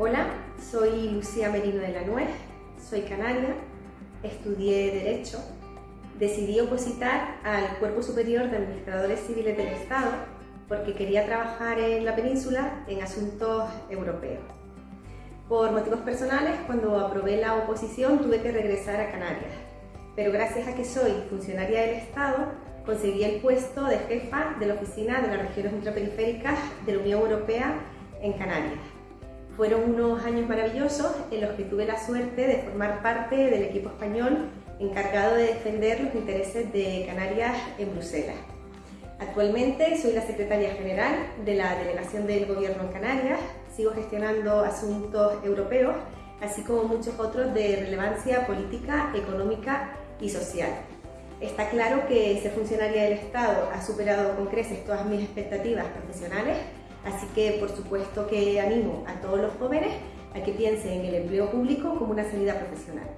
Hola, soy Lucía Merino de la Nuez, soy canaria, estudié Derecho, decidí opositar al Cuerpo Superior de Administradores Civiles del Estado porque quería trabajar en la península en asuntos europeos. Por motivos personales, cuando aprobé la oposición tuve que regresar a Canarias, pero gracias a que soy funcionaria del Estado, conseguí el puesto de jefa de la Oficina de las Regiones Ultraperiféricas de la Unión Europea en Canarias. Fueron unos años maravillosos en los que tuve la suerte de formar parte del equipo español encargado de defender los intereses de Canarias en Bruselas. Actualmente soy la secretaria general de la Delegación del Gobierno en Canarias, sigo gestionando asuntos europeos, así como muchos otros de relevancia política, económica y social. Está claro que ser funcionaria del Estado ha superado con creces todas mis expectativas profesionales, así que por supuesto que animo a todos los jóvenes a que piensen en el empleo público como una salida profesional.